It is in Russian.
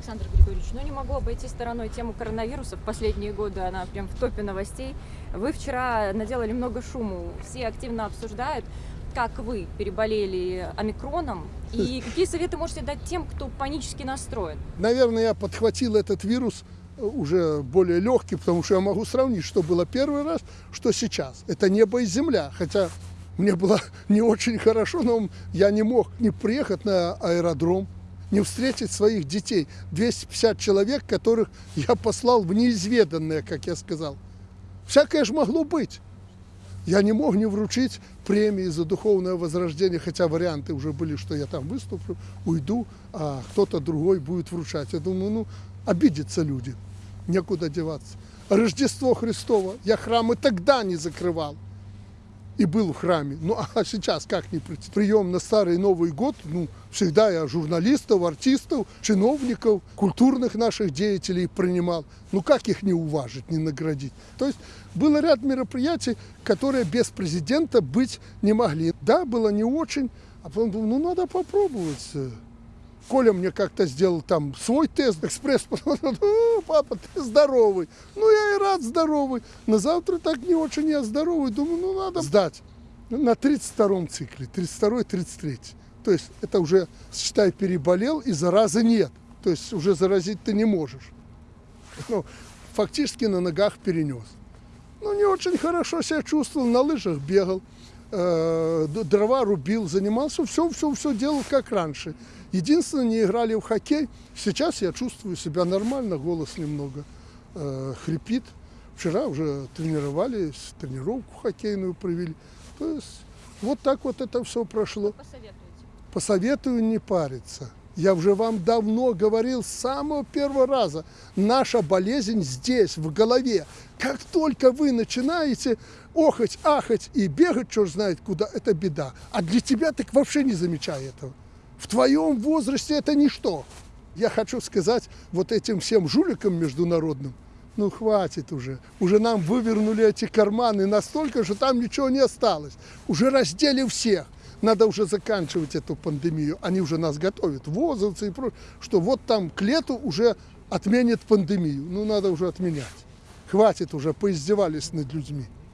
Александр Григорьевич, ну не могу обойти стороной тему коронавируса. В последние годы она прям в топе новостей. Вы вчера наделали много шуму. Все активно обсуждают, как вы переболели омикроном и какие советы можете дать тем, кто панически настроен? Наверное, я подхватил этот вирус э, уже более легкий, потому что я могу сравнить, что было первый раз, что сейчас. Это небо и земля, хотя мне было не очень хорошо, но я не мог не приехать на аэродром, не встретить своих детей. 250 человек, которых я послал в неизведанное, как я сказал. Всякое же могло быть. Я не мог не вручить премии за духовное возрождение, хотя варианты уже были, что я там выступлю, уйду, а кто-то другой будет вручать. Я думаю, ну, обидятся люди, некуда деваться. Рождество Христово я храмы тогда не закрывал и был в храме. Ну, а сейчас как не прийти? Прием на Старый Новый год, ну, всегда я журналистов, артистов, чиновников, культурных наших деятелей принимал. Ну, как их не уважить, не наградить? То есть было ряд мероприятий, которые без президента быть не могли. Да, было не очень, а потом думал, ну, надо попробовать. Коля мне как-то сделал там свой тест, экспресс, папа, ты здоровый. Ну, я и рад здоровый. На завтра так не очень я здоровый. Думаю, ну, надо сдать. На 32-м цикле, 32-33. То есть это уже, считай, переболел и заразы нет. То есть уже заразить ты не можешь. Ну, фактически на ногах перенес. Ну, не очень хорошо себя чувствовал, на лыжах бегал. Э, дрова рубил, занимался, все, все, все делал как раньше. Единственное, не играли в хоккей. Сейчас я чувствую себя нормально, голос немного э, хрипит. Вчера уже тренировались, тренировку хоккейную провели. То есть вот так вот это все прошло. Посоветуете? Посоветую не париться. Я уже вам давно говорил с самого первого раза. Наша болезнь здесь, в голове. Как только вы начинаете охать, ахать и бегать, черт знает куда, это беда. А для тебя так вообще не замечай этого. В твоем возрасте это ничто. Я хочу сказать вот этим всем жуликам международным, ну хватит уже. Уже нам вывернули эти карманы настолько, что там ничего не осталось. Уже раздели всех надо уже заканчивать эту пандемию. Они уже нас готовят, возовцы и прочее, что вот там к лету уже отменят пандемию. Ну, надо уже отменять. Хватит уже, поиздевались над людьми.